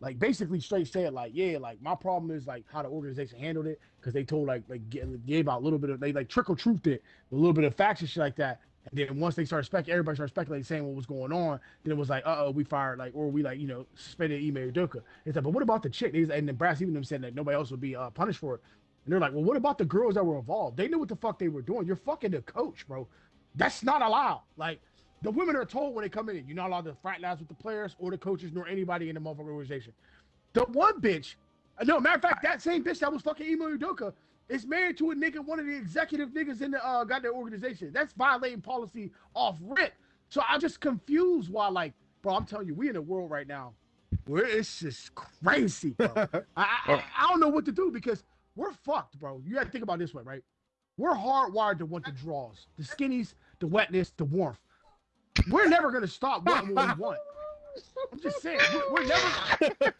like basically straight said like, yeah, like my problem is like how the organization handled it because they told like like gave out a little bit of they like trickle truthed it a little bit of facts and shit like that. And then once they started spec, everybody started speculating, saying what was going on. Then it was like, uh oh, we fired like, or we like, you know, suspended Ime Udoka. It's like, but what about the chick? They, and then Brad Stevens them said that nobody else would be uh, punished for it. And they're like, well, what about the girls that were involved? They knew what the fuck they were doing. You're fucking the coach, bro. That's not allowed. Like the women are told when they come in, you're not allowed to fraternize with the players or the coaches nor anybody in the motherfucking organization. The one bitch, no matter of fact, that same bitch that was fucking Ime Udoka is married to a nigga, one of the executive niggas in the uh, goddamn organization. That's violating policy off rip. So I'm just confused why, like, bro, I'm telling you, we in a world right now where it's just crazy, bro. I, I, I don't know what to do because we're fucked, bro. You got to think about this way, right? We're hardwired to want the draws, the skinnies, the wetness, the warmth. We're never gonna stop what we want. I'm just saying, we're, never